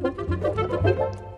¿Qué es lo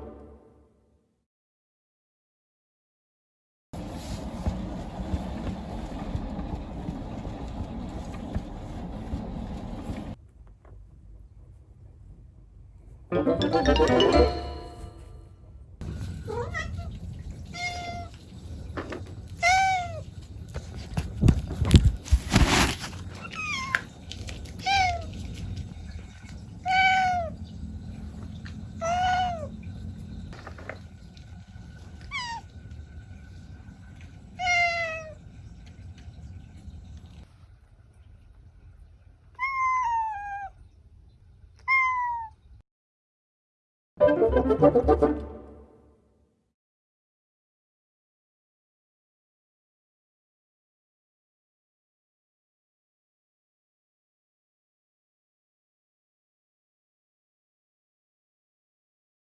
¡Gracias!